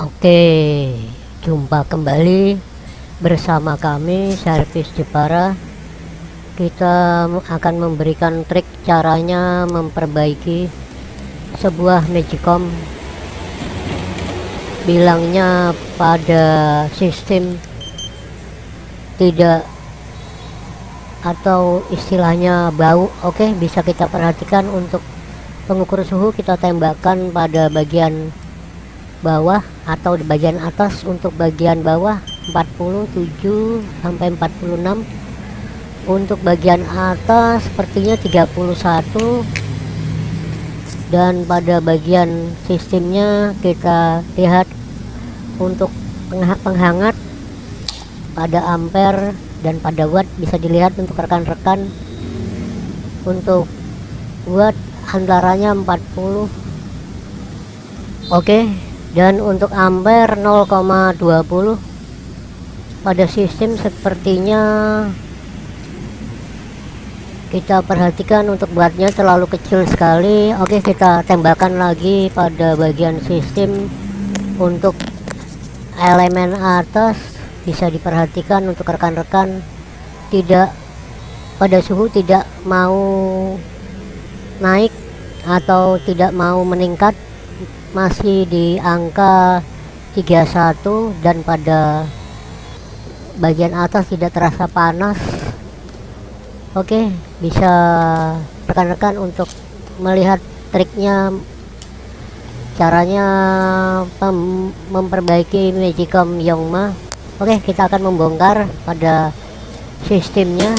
Oke, jumpa kembali bersama kami Servis Jepara. Kita akan memberikan trik caranya memperbaiki sebuah Magicom bilangnya pada sistem tidak atau istilahnya bau oke bisa kita perhatikan untuk pengukur suhu kita tembakkan pada bagian bawah atau di bagian atas untuk bagian bawah 47 sampai 46 untuk bagian atas sepertinya 31 dan pada bagian sistemnya kita lihat untuk penghangat pada ampere dan pada watt bisa dilihat untuk rekan-rekan. Untuk watt antaranya 40 oke dan untuk ampere 0,20 pada sistem sepertinya kita perhatikan untuk buatnya terlalu kecil sekali. Oke kita tembakan lagi pada bagian sistem untuk elemen atas. Bisa diperhatikan untuk rekan-rekan tidak pada suhu tidak mau naik atau tidak mau meningkat masih di angka 31 dan pada bagian atas tidak terasa panas. Oke bisa rekan-rekan untuk melihat triknya caranya memperbaiki Magicom Yongma. Oke kita akan membongkar pada sistemnya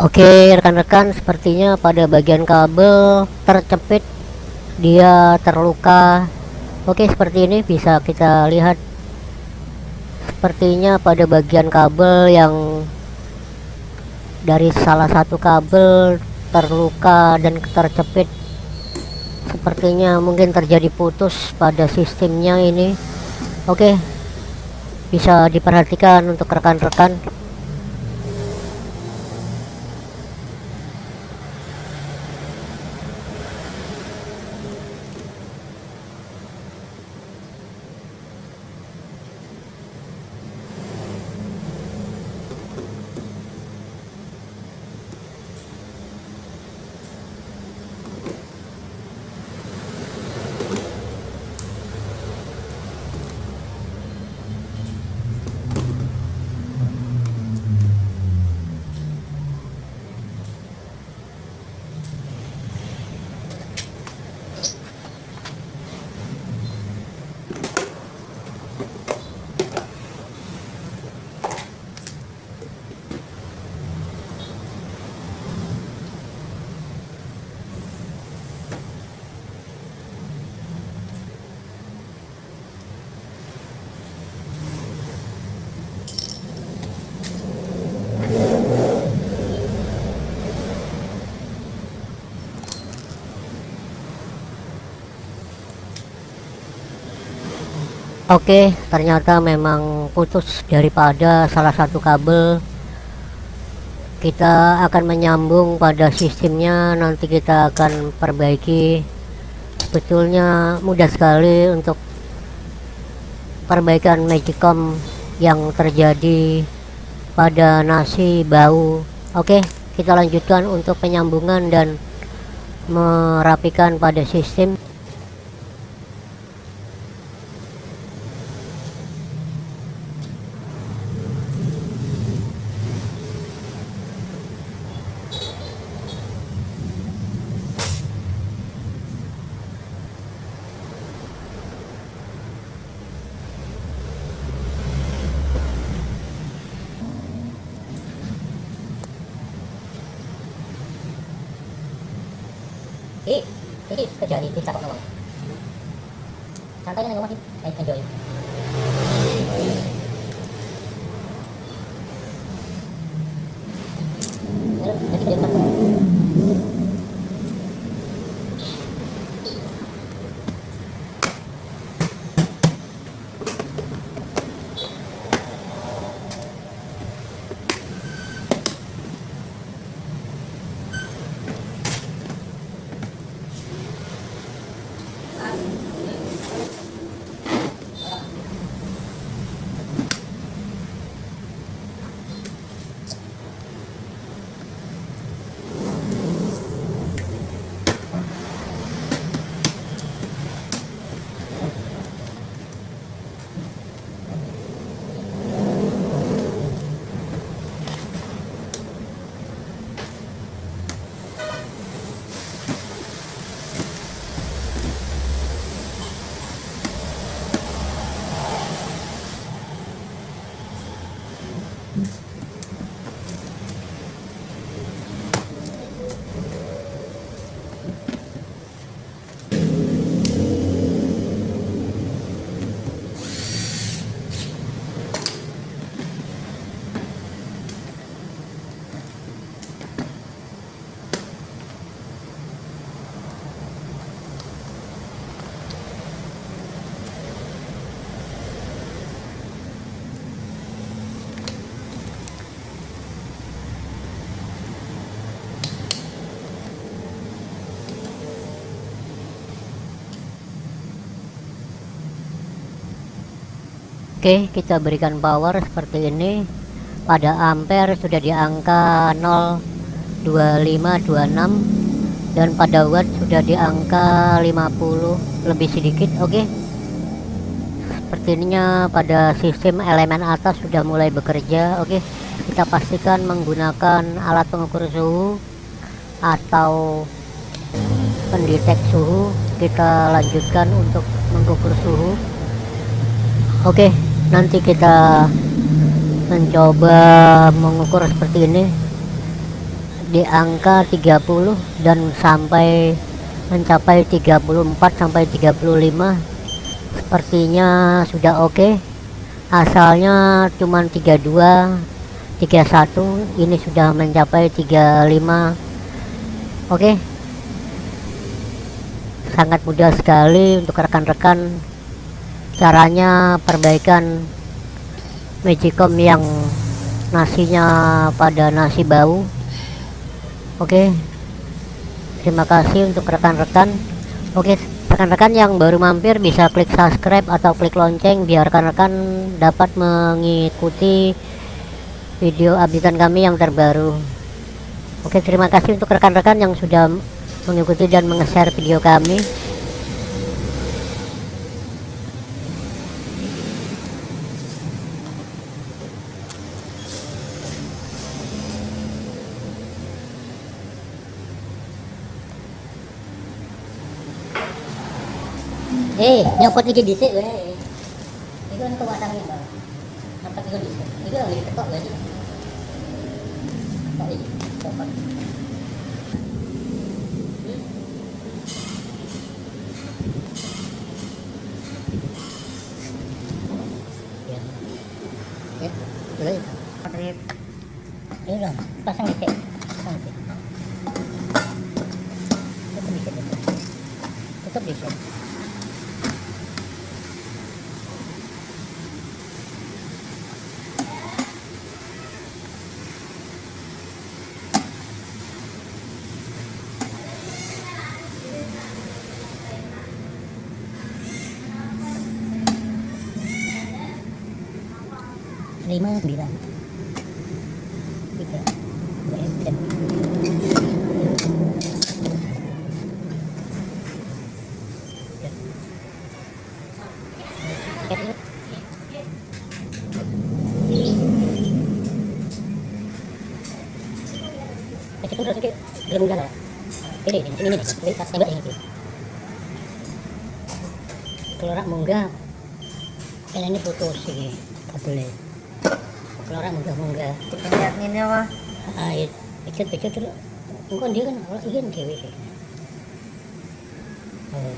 Oke rekan-rekan sepertinya pada bagian kabel tercepit. Dia terluka. Oke seperti ini bisa kita lihat. Sepertinya pada bagian kabel yang dari salah satu kabel terluka dan tercepit. Sepertinya mungkin terjadi putus pada sistemnya ini. Oke bisa diperhatikan untuk rekan-rekan Oke ternyata memang putus daripada salah satu kabel. Kita akan menyambung pada sistemnya nanti kita akan perbaiki. Sebetulnya mudah sekali untuk perbaikan magicom yang terjadi pada nasi bau. Oke kita lanjutkan untuk penyambungan dan merapikan pada sistem 여기 그저기 뒷사 건너가 잘 떨리는 거 확인 에이 펜조이 여기 여기 Oke, kita berikan power seperti ini. Pada ampere sudah di angka 02526 dan pada watt sudah di angka 50 lebih sedikit. Oke. Sepertinya pada sistem elemen atas sudah mulai bekerja. Oke. Kita pastikan menggunakan alat pengukur suhu atau pendetek suhu. Kita lanjutkan untuk mengukur suhu. Oke, nanti kita mencoba mengukur seperti ini. Di angka 30 dan sampai mencapai 34 sampai 35 sepertinya sudah oke. Asalnya cuman 32 31 ini sudah mencapai 35 oke. Sangat mudah sekali untuk rekan-rekan caranya perbaikan magicom yang nasinya pada nasi bau. Oke terima kasih untuk rekan-rekan. Oke rekan-rekan yang baru mampir bisa klik subscribe atau klik lonceng biar rekan-rekan dapat mengikuti video updatean kami yang terbaru. Oke terima kasih untuk rekan-rekan yang sudah mengikuti dan menge-share video kami Eh, nyopot iki dhisik wae. Iku kan kewasane, Bang. Nyopot iku dhisik. Iku lagi ketok wae iki. Ketok iki. Ya. Dong, pasang dikit. Pasang dikit. Tutup dikit. Tutup dikit. lima sembilan ini ini ini kalau rak munggah ini putus sih kabelnya orang munggah munggah Lihat ini mah. ah itu dia kan orang oh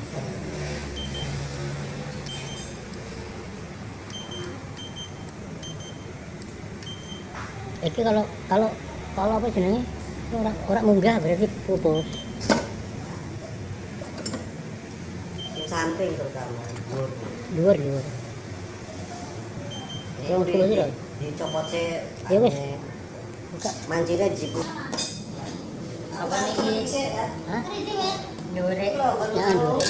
Iki kalau kalau kalau apa jenenge orang orang munggah berarti putus. Yang samping terutama. Dhuwur dhuwur. yang dulu ini dicopotnya ya wes buka manjirnya jiku apa nih? Ini sih ah dure ya dure